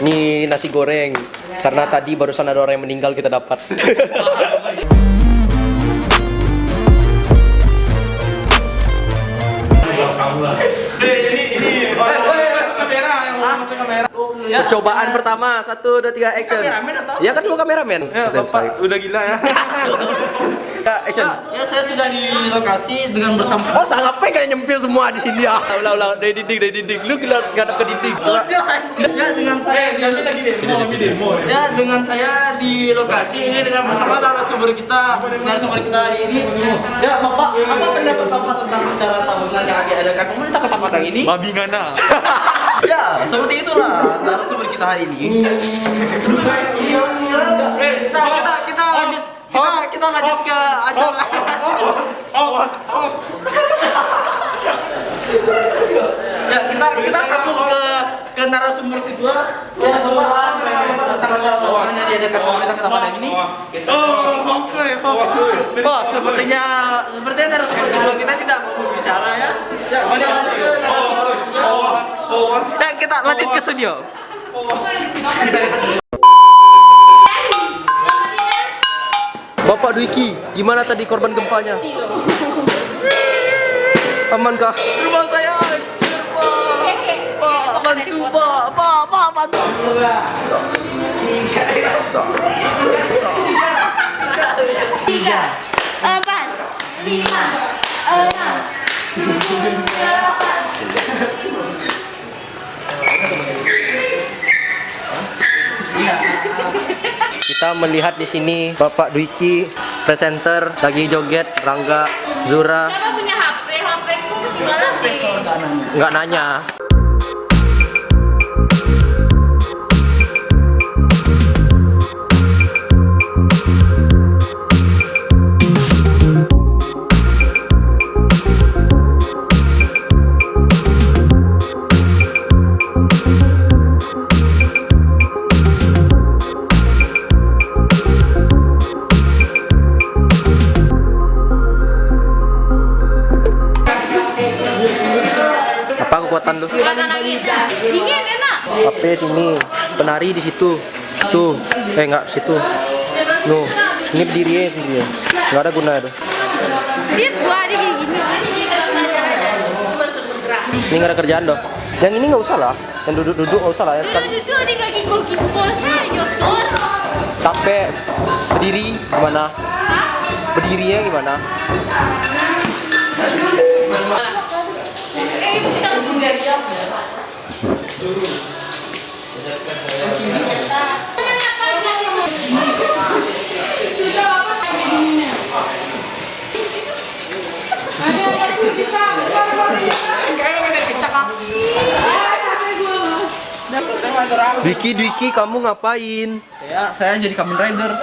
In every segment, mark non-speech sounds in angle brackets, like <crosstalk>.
Nih nasi goreng. Karena tadi barusan ada orang yang meninggal kita dapat. Percobaan pertama, satu, dua, tiga, action. Ya kan dua kameramen. Selesai. udah gila ya. <laughs> Ya, action. Ya saya sudah di lokasi dengan bersama Oh, sangat apa kalian nyempil semua di sini ya? Ulah ulah dari dinding dari dinding. Lu gila ngadep ke dinding. Ya dengan saya di Sini sini sini. Ya dengan saya di lokasi ini dengan bersama narasumber kita narasumber kita hari ini. Ya Bapak, apa pendapat Bapak tentang acara tahunan yang akan diadakan pemerintah Kota Padang ini? Babi ngana. Ya, seperti itulah narasumber kita hari ini. Eh, kita kita kita kita kita lanjut ke acara. <laughs> Ya, kita kita sambung ke ke narasumber kedua. Ya, Bapak tentang acara tahunan yang diadakan pemerintah Kota Padang ini. Oh, sepertinya sepertinya narasumber kedua kita tidak mau bicara ya. Ya, kita lanjut ke narasumber kedua. Ya, kita lanjut ke studio. Bapak Dwiki, gimana tadi korban gempanya? Amankah? Rumah saya hancur, Pak. Pak, bantu, Pak. Pak, Pak, bantu. tiga empat lima enam tujuh delapan Kita melihat di sini Bapak Dwiki, presenter lagi joget, Rangga, Zura, Siapa punya HP? HP ku ketinggalan deh. nggak nanya. Penari di situ. Tuh, eh nggak situ. Nuh, ini berdiri ya sini ya. Nggak ada guna tuh. Dia gua ada kayak gini. Ini nggak ada kerjaan dong. Yang ini nggak usah lah. Yang duduk-duduk nggak usah lah ya Dia sekali. duduk di kaki gol saya jotor. Capek berdiri gimana? Berdirinya gimana? Eh, kita Dwiki, Dwiki, kamu ngapain? Saya saya jadi Kamen Rider.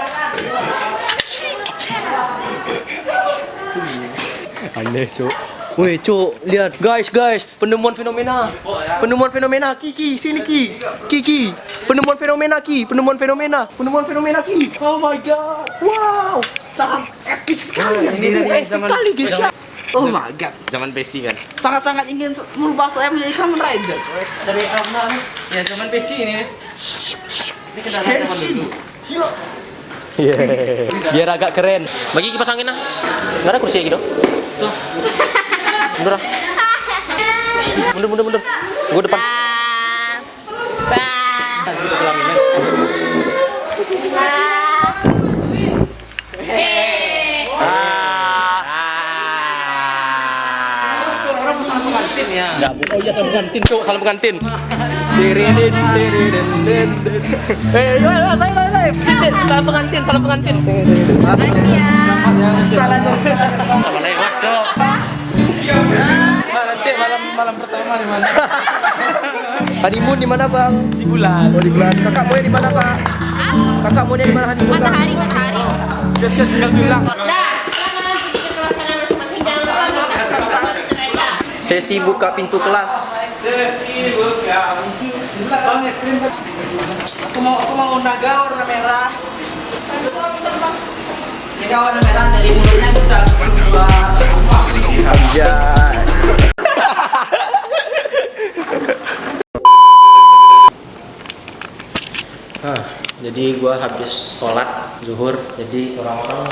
Aneh, Cuk. Woi, Cuk, lihat guys, guys, penemuan fenomena. Penemuan fenomena, Kiki, sini Ki. Kiki, penemuan fenomena Ki, penemuan fenomena, penemuan fenomena Ki. Oh my god. Wow, sangat epic sekali. Ini dari epic zaman- sekali, guys. ya. Oh my god. Zaman PC kan. Sangat-sangat ingin merubah saya menjadi Kamen Rider. Dari karena ya zaman PC ini. Ini kendaraan zaman dulu. Yeah. Biar agak keren. Bagi kipas angin lah. Nggak ada kursi gitu. Tuh. Mundur lah. Mundur, mundur, mundur. Gue depan. Enggak. Oh iya salam pengantin, Cuk, salam pengantin. Tiridin, tiridin, din. Eh, ayo, ayo, saya, saya, saya. Sit, sit. Salam pengantin, salam pengantin. Ya. Dong. Sama lewat, Cuk. Nanti malam malam pertama di mana? <laughs> Honeymoon di mana, Bang? Di bulan. Oh, di bulan. Kakak mau di mana, Kak? Kakak mau di mana honeymoon? Matahari, matahari. Biar tinggal bilang. Dah, kelas kalian masing-masing. Jangan lupa minta sama-sama di cerita. Sesi buka pintu kelas. Aku mau aku mau naga warna merah. Naga warna merah dari mulutnya bisa berubah. Anjay. Jadi gua habis sholat zuhur, jadi orang-orang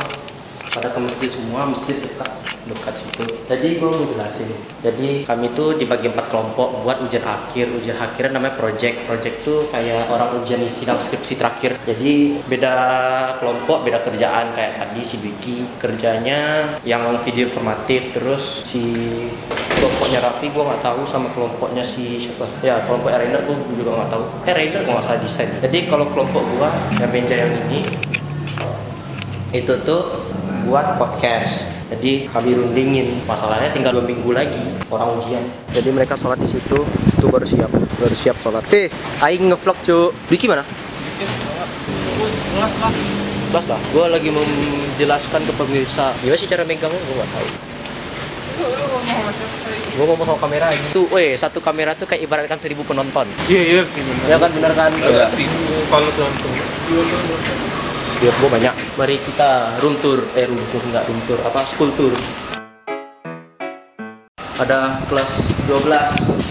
pada ke masjid semua, masjid dekat dekat situ. Jadi gua mau jelasin. Jadi kami tuh dibagi empat kelompok buat ujian akhir. Ujian akhir namanya project. Project tuh kayak orang ujian isi dalam skripsi terakhir. Jadi beda kelompok, beda kerjaan kayak tadi si Biki kerjanya yang video informatif, terus si kelompoknya Raffi gua nggak tahu sama kelompoknya si siapa ya kelompok Rainer gua juga nggak tahu eh Rainer gua nggak salah desain jadi kalau kelompok gua yang meja yang ini itu tuh buat podcast. Jadi kami rundingin. Masalahnya tinggal dua minggu lagi orang ujian. Jadi mereka sholat di situ itu baru siap. Baru siap sholat. Eh aing ngevlog cu Biki mana? Kelas lah gua lagi menjelaskan ke pemirsa. Gimana sih cara megangnya? Gua nggak tahu. Gue ngomong sama kamera ini. Tuh, weh, satu kamera tuh kayak ibaratkan seribu penonton. Iya iya sih benar. Ya kan, bener kan? Seribu kalau nonton. Biar gue banyak. Mari kita room tour. Eh, room tour, enggak room tour. Apa, school tour. Ada kelas 12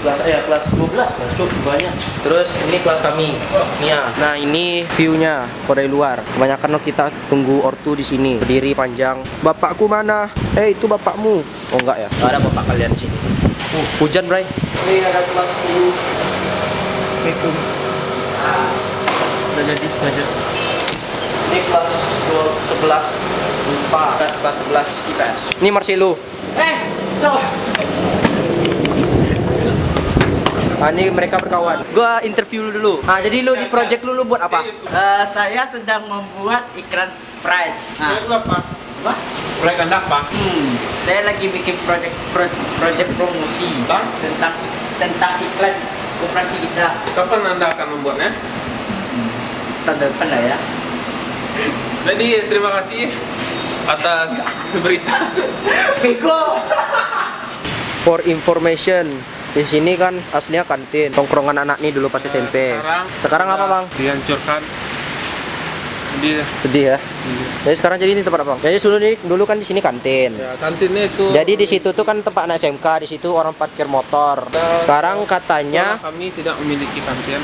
kelas ya kelas 12 nah cukup banyak. Terus ini kelas kami Nia nah ini viewnya dari luar. Kebanyakan kita tunggu ortu di sini. Berdiri panjang. Bapakku mana? Eh itu bapakmu. Oh enggak ya? Nggak ada bapak kalian di sini. Uh, hujan bray. Ini ada kelas 10 Assalamualaikum udah jadi belajar ini kelas 11 lupa kelas 11 IPS ini Marcelo Eh, coba. Ah, ini mereka berkawan. Gua interview lu dulu. Ah, jadi lu di project lu lu buat apa? Eh, saya sedang membuat iklan Sprite. Nah, lu apa? apa? Proyek anda apa? Hmm, saya lagi bikin project pro- project promosi Bang? tentang tentang iklan operasi kita. Kapan anda akan membuatnya? Tahun depan lah ya. Jadi terima kasih atas berita. Bego. For information, di sini kan aslinya kantin, tongkrongan anak nih dulu pas SMP. Sekarang, Sekarang apa, Bang? Dihancurkan. Jadi Sedih ya. Jadi sekarang jadi ini tempat apa? Jadi dulu nih dulu kan di sini kantin. ya kantinnya itu. Jadi di situ tuh kan tempat anak SMK, di situ orang parkir motor. Sekarang katanya kami tidak memiliki kantin.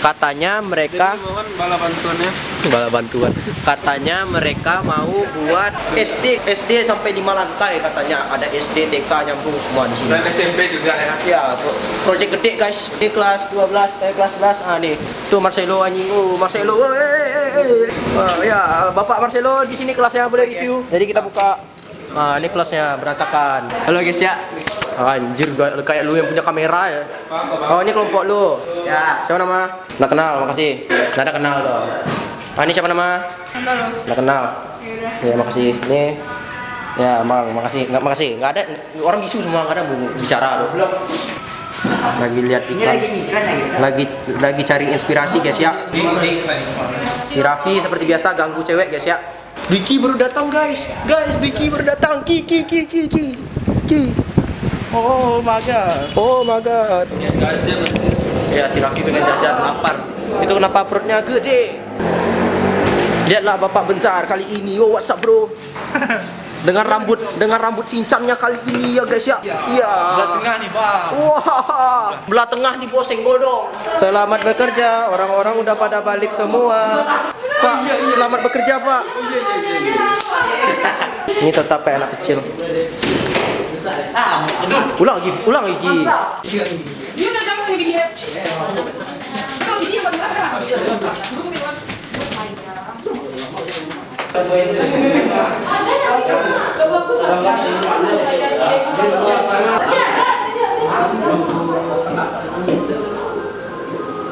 katanya mereka Jadi mohon bala bantuannya. Bala bantuan. Katanya mereka mau buat SD SD sampai lima lantai katanya ada SD TK nyambung semua di sini. Dan SMP juga ya. Ya, pro- project gede guys. Ini kelas 12, eh kelas 11. Ah nih. Tuh Marcelo anjing. Oh, Marcelo. Oh, eh, eh, eh. Ah, ya, Bapak Marcelo di sini kelasnya boleh review. Jadi kita buka Ah, ini kelasnya berantakan. Halo guys ya. Anjir, gua- kayak lu yang punya kamera ya. Oh, ini kelompok lu. Ya. Siapa nama? Nggak kenal, makasih. Nggak ada kenal dong. Ah, ini siapa nama? Nggak kenal. Ya, makasih. Ini Ya, Mang, makasih. Nggak makasih. Nggak ada orang bisu semua nggak ada mau bicara dong. Lagi lihat Ini iklan. lagi iklan ya guys. Lagi lagi cari inspirasi guys ya. Si Raffi seperti biasa ganggu cewek guys ya. Biki baru datang guys. Guys, Biki baru datang. Ki ki ki ki ki. Ki. Oh my god. Oh my god. Ya si Raffi pengen jajan lapar. Itu kenapa perutnya gede? Lihatlah bapak bentar kali ini. Yo what's up bro? <laughs> Dengan rambut dengan rambut cincangnya kali ini ya guys ya. Iya. Tengah nih, Bang. Wah, belah tengah di bawah senggol dong. Selamat bekerja, orang-orang udah pada balik semua. Pak, selamat bekerja Pak. <laughs> Ini tetap kayak anak kecil. Ulang lagi, ulang lagi. Dia udah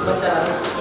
Gracias.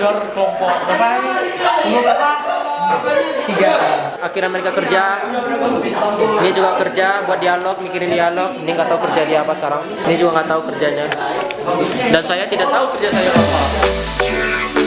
Mandor kelompok berapa ini? Kelompok berapa? Tiga. Akhirnya mereka kerja. Ini juga kerja buat dialog, mikirin dialog. Ini nggak tahu kerja dia apa sekarang. Ini juga nggak tahu kerjanya. Dan saya tidak tahu kerja saya apa.